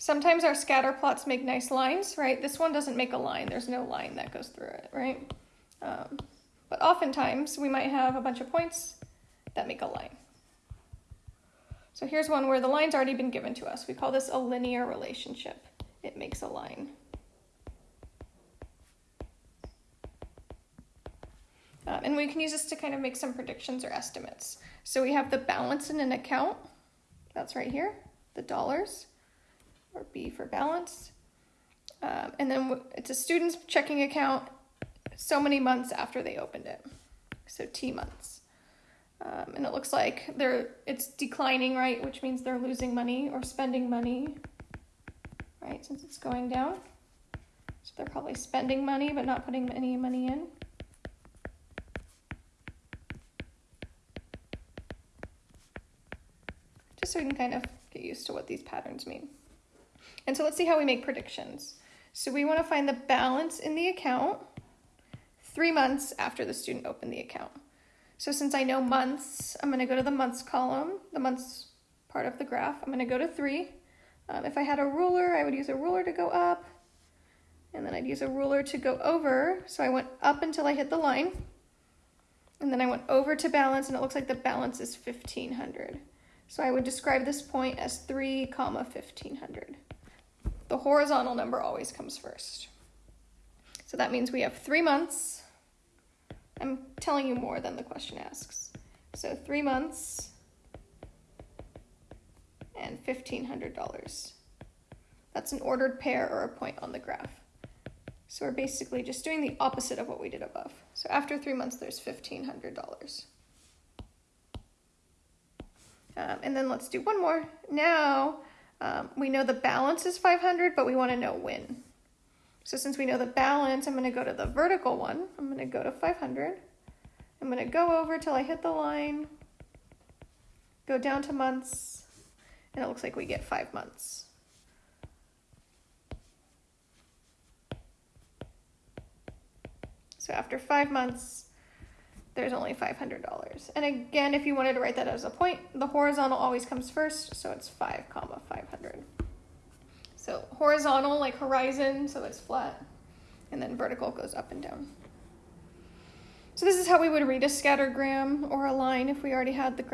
Sometimes our scatter plots make nice lines, right? This one doesn't make a line. There's no line that goes through it, right? Um, but oftentimes we might have a bunch of points that make a line. So here's one where the line's already been given to us. We call this a linear relationship. It makes a line. Um, and we can use this to kind of make some predictions or estimates. So we have the balance in an account. That's right here, the dollars, or B for balance. Um, and then it's a student's checking account so many months after they opened it. So T months. Um, and it looks like they're it's declining, right? Which means they're losing money or spending money, right? Since it's going down. So they're probably spending money but not putting any money in. Just so we can kind of get used to what these patterns mean. And so let's see how we make predictions. So we want to find the balance in the account three months after the student opened the account. So since I know months, I'm going to go to the months column, the months part of the graph. I'm going to go to three. Um, if I had a ruler, I would use a ruler to go up, and then I'd use a ruler to go over. So I went up until I hit the line, and then I went over to balance, and it looks like the balance is 1500. So I would describe this point as 3 comma 1500. The horizontal number always comes first. So that means we have three months I'm telling you more than the question asks. So three months and $1,500. That's an ordered pair or a point on the graph. So we're basically just doing the opposite of what we did above. So after three months, there's $1,500. Um, and then let's do one more. Now um, we know the balance is 500, but we want to know when. So since we know the balance, I'm going to go to the vertical one. I'm going to go to 500. I'm going to go over till I hit the line, go down to months, and it looks like we get five months. So after five months, there's only $500. And again, if you wanted to write that as a point, the horizontal always comes first, so it's 5 comma 500. So horizontal, like horizon, so it's flat. And then vertical goes up and down. So this is how we would read a scattergram or a line if we already had the